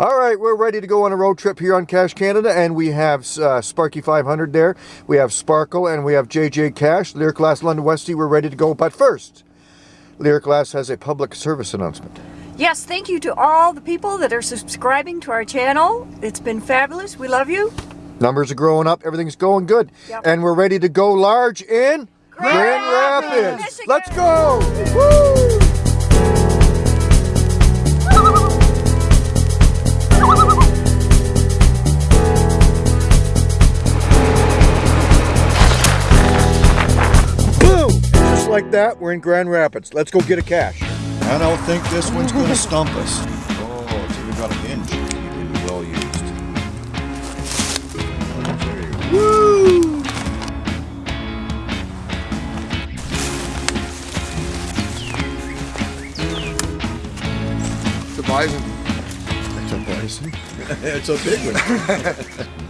All right, we're ready to go on a road trip here on Cash Canada, and we have uh, Sparky 500 there. We have Sparkle, and we have JJ Cash, Lyric Glass London Westie. We're ready to go, but first, Lyric Glass has a public service announcement. Yes, thank you to all the people that are subscribing to our channel. It's been fabulous. We love you. Numbers are growing up. Everything's going good. Yep. And we're ready to go large in Grand Rapids, Rapids. Let's go. Woo! Like that, we're in Grand Rapids. Let's go get a cache. I don't think this one's going to stump us. Oh, it's even got a hinge. Even well used. Woo! It's a bison. It's a bison. it's a big one.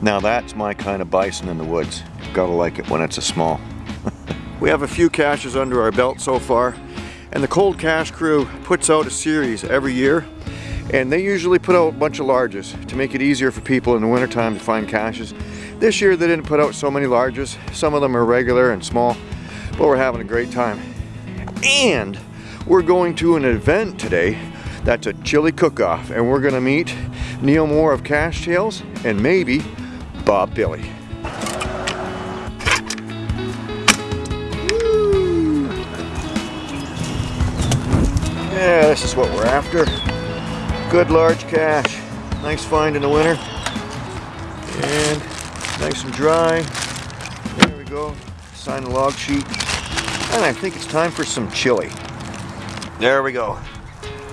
Now that's my kind of bison in the woods. Gotta like it when it's a small. we have a few caches under our belt so far, and the Cold Cache crew puts out a series every year, and they usually put out a bunch of larges to make it easier for people in the wintertime to find caches. This year they didn't put out so many larges. Some of them are regular and small, but we're having a great time. And we're going to an event today that's a chili cook-off, and we're gonna meet Neil Moore of Cache Tales and maybe Bob Billy. Yeah, this is what we're after. Good large cache. Nice find in the winter. And nice and dry. There we go. Sign the log sheet. And I think it's time for some chili. There we go.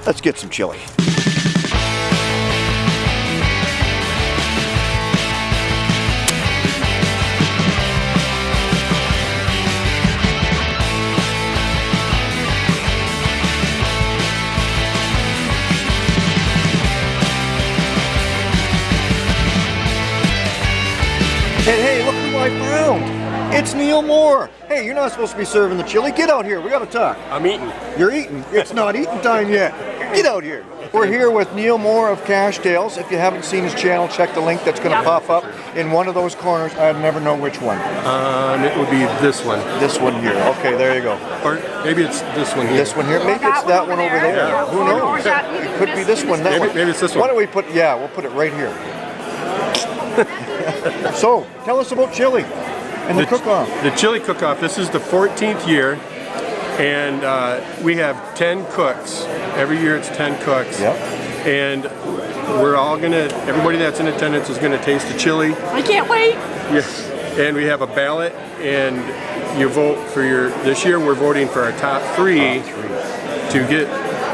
Let's get some chili. Hey, look who I found! It's Neil Moore! Hey, you're not supposed to be serving the chili. Get out here, we gotta talk. I'm eating. You're eating. It's not eating time yet. Get out here. We're here with Neil Moore of Cache Tales. If you haven't seen his channel, check the link that's going to pop up in one of those corners. I never know which one. Um, it would be this one, This one here. Okay, there you go. or maybe it's this one here. This one here. Maybe it's that one over there. Yeah. Who knows? It could be this one. That Maybe- one. maybe it's this Why don't we put? Yeah, we'll put it right here. so, tell us about chili and the, The- cook-off. The chili cook-off. This is the 14th year, and uh, we have 10 cooks. Every year it's 10 cooks. Yep. And we're all gonna. Everybody that's in attendance is gonna taste the chili. I can't wait. Yes. And we have a ballot, and you vote for your. This year we're voting for our top three to get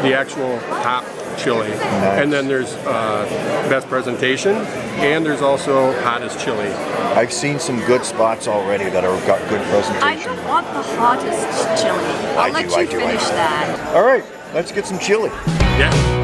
the actual top chili. And then there's uh, best presentation, and there's also hottest chili. I've seen some good spots already that have got good presentation. I don't want the hottest chili. I'll I let do, I you do, I finish do. that. All right, let's get some chili. Yeah.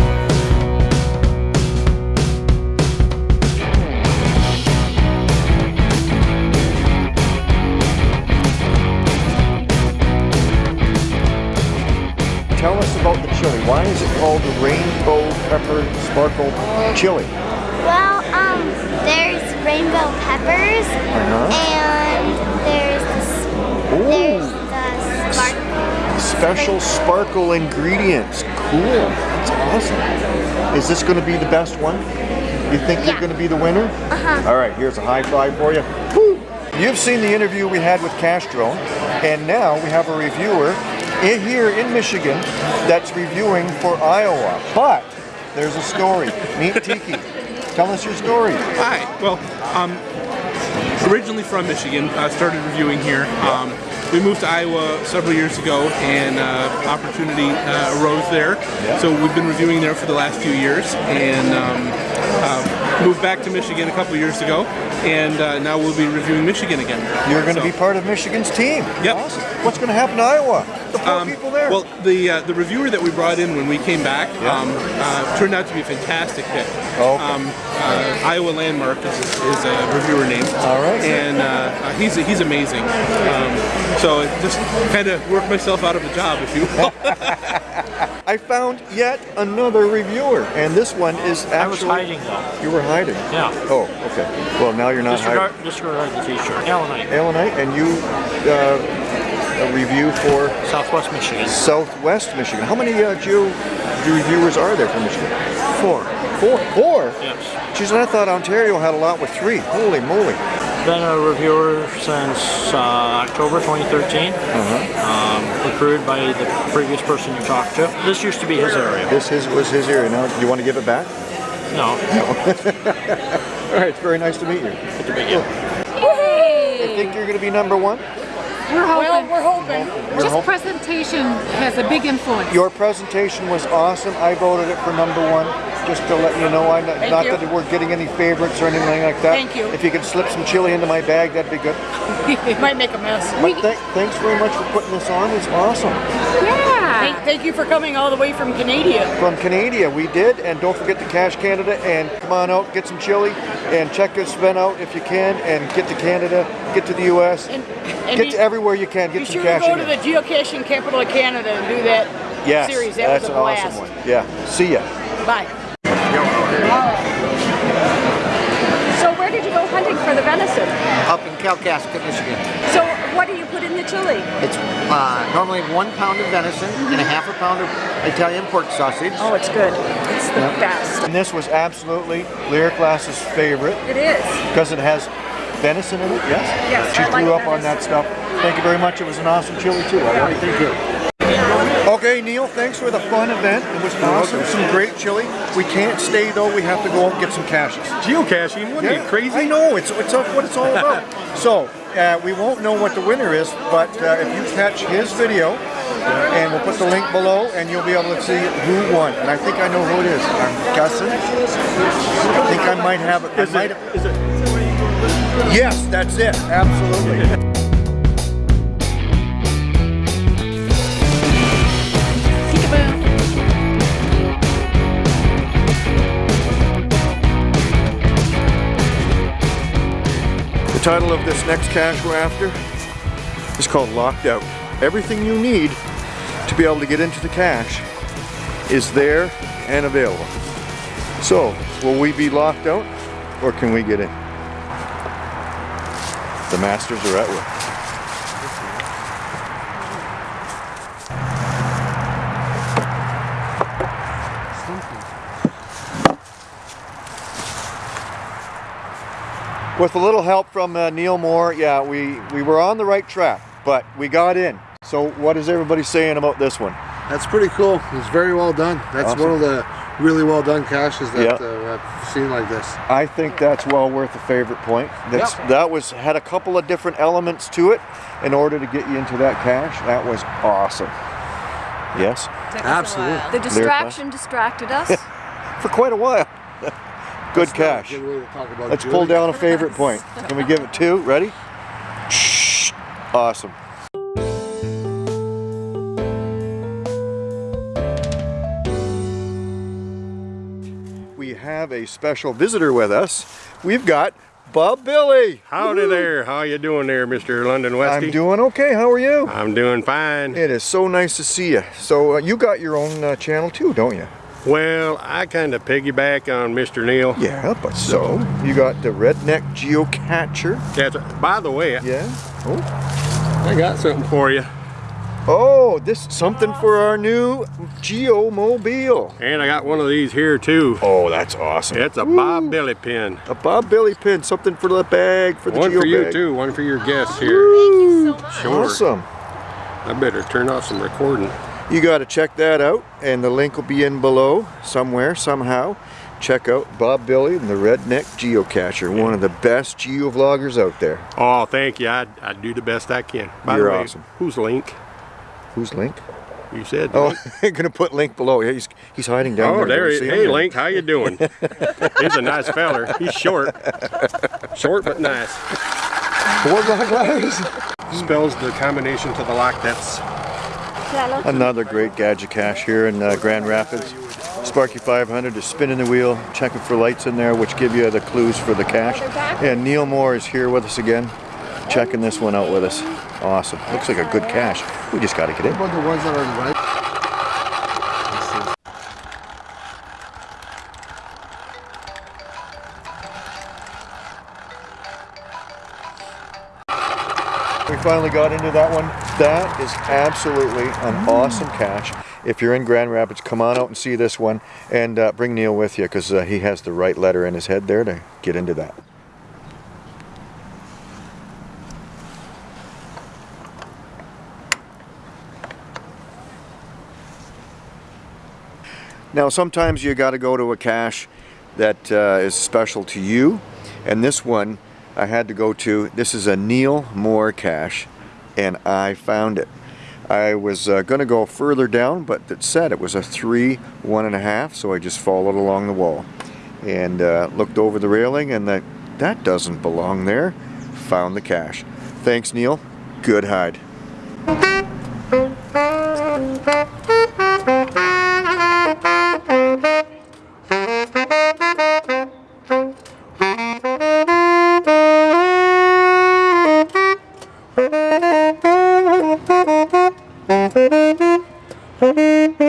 Tell us about the chili. Why is it called the rainbow pepper sparkle chili? Well, um, there's rainbow peppers, Uh-huh. and there's the, s- there's the sparkle. special sparkle ingredients. Cool. That's awesome. Is this going to be the best one? You think you're going to be the winner? Uh-huh. All right, here's a high five for you. Woo! You've seen the interview we had with Castro, and now we have a reviewer here in Michigan that's reviewing for Iowa. But there's a story. Meet Tiki. Tell us your story. Hi. Well, um, originally from Michigan, I started reviewing here. Um, we moved to Iowa several years ago, and uh, opportunity uh, arose there. Yeah. So we've been reviewing there for the last few years, and um, uh, moved back to Michigan a couple years ago, and uh, now we'll be reviewing Michigan again. You're going to So- be part of Michigan's team. Yep. Awesome. What's going to happen to Iowa? The poor Um, people there. Well, the uh, the reviewer that we brought in when we came back um, uh, turned out to be a fantastic pick. Oh, okay. Um, uh, Iowa Landmark is, is a reviewer name. All right. And uh, uh, he's he's amazing. Um, so it just kind of worked myself out of a job, if you will. I found yet another reviewer, and this one is actually. I was hiding though. You were hiding. Yeah. Oh, okay. Well, now you're not Disregard, hiding. disregard the t-shirt. Allenite, Allenite, and you uh, a review for Southwest Michigan. Southwest Michigan. How many uh, geo reviewers are there from Michigan? Four. Four. Four. Yes. Geez, and I thought Ontario had a lot with three. Holy moly. Been a reviewer since uh, October 2013. Um, recruited by the previous person you talked to. This used to be his area. This his, was his area. Now, you want to give it back? No, All right, it's very nice to meet you. good to meet you. I think you're going to be number one. We're hoping. Well, we're hoping. Just hoping. presentation has a big influence. Your presentation was awesome. I voted it for number one. Just to let you know, I'm not, Thank not you. that we're getting any favorites or anything like that. Thank you. If you could slip some chili into my bag, that'd be good. It might make a mess. But th- thanks very much for putting this on. It's awesome. yeah. Thank, thank you for coming all the way from Canada. From Canada, we did, and don't forget to Cash Canada and come on out, get some chili, and check this event out if you can, and get to Canada, get to the U.S., And, and get be, to everywhere you can, be get some sure to cash go in to there. the geocaching capital of Canada and do that Yes, series. That that's was a an blast. awesome one. Yeah, see ya. Bye. So where did you go hunting for the venison? up in Kalkaska, Michigan. So what do you put in the chili? It's uh, normally one pound of venison and a half a pound of Italian pork sausage. Oh, it's good. It's the best. And this was absolutely Lyric Glass's favorite It is. because it has venison in it. Yes. Yes, She I like grew up on that stuff. Thank you very much. It was an awesome chili too. All right, thank you. Okay, Neil, thanks for the fun event. It was awesome. Some great chili. We can't stay though. We have to go out and get some caches. Geocaching? What are you crazy? I know. It's it's what it's all about. so uh, we won't know what the winner is, but uh, if you catch his video, and we'll put the link below, and you'll be able to see who won. And I think I know who it is. I'm guessing. I think I might have it. Might it, have- is it Yes, that's it. Absolutely. Title of this next cache we're after is called Locked Out. Everything you need to be able to get into the cache is there and available. So, will we be locked out or can we get in? The masters are at work. With a little help from uh, Neil Moore, yeah, we, we were on the right track, but we got in. So what is everybody saying about this one? That's pretty cool. It's very well done. That's Awesome. one of the really well done caches that Yep. uh, I've seen like this. I think that's well worth a favorite point. That's, That was had a couple of different elements to it in order to get you into that cache. That was awesome. Yes, Absolutely. The distraction distracted us. for quite a while. Good That's not good way to talk about Let's pull down a favorite point. Can we give it two? Ready? Awesome. We have a special visitor with us. We've got Bob Billy. Howdy there. How you doing there, Mr. London Westy? I'm doing okay. How are you? I'm doing fine. It is so nice to see you. So uh, you got your own uh, channel too, don't you? Well, I kind of piggyback on Mr. Neil. Yeah, but so you got the Redneck Geocacher. That's, by the way, Yeah. Oh. I got something for you. Oh, this something for our new Geomobile. And I got one of these here too. Oh, that's awesome. It's a Bob Billy pin. A Bob Billy pin, something for the bag, for the One Geo for you bag. too, one for your guests here. Woo, Sure. Awesome. I better turn off some recording. You got to check that out, and the link will be in below somewhere, somehow. Check out Bob Billy and the Redneck Geocacher, one of the best geovloggers out there. Oh, thank you. I, I do the best I can. By You're the way, awesome. who's Link? Who's Link? You said. Oh, I'm gonna put link below. Yeah, he's he's hiding down there. Oh, there. there he see him? Hey, Link, how you doing? He's a nice feller. He's short. Short but nice. Four black letters. Spells the combination to the lock. That's Another great gadget cache here in uh, Grand Rapids. Sparky 500 is spinning the wheel, checking for lights in there, which give you the clues for the cache. And Neil Moore is here with us again, checking this one out with us. Awesome. Looks like a good cache. We just got to get in. We finally got into that one. That is absolutely an awesome cache. If you're in Grand Rapids, come on out and see this one and uh, bring Neil with you because uh, he has the right letter in his head there to get into that. Now sometimes you got to go to a cache that uh, is special to you and this one I had to go to, this is a Neil Moore cache and I found it. I was uh, going to go further down but it said it was a three, one and a half so I just followed along the wall and uh, looked over the railing and that, that doesn't belong there. Found the cache. Thanks Neil. Good hide. Música